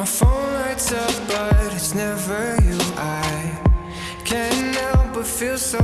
My phone lights up, but it's never you. I can't help but feel so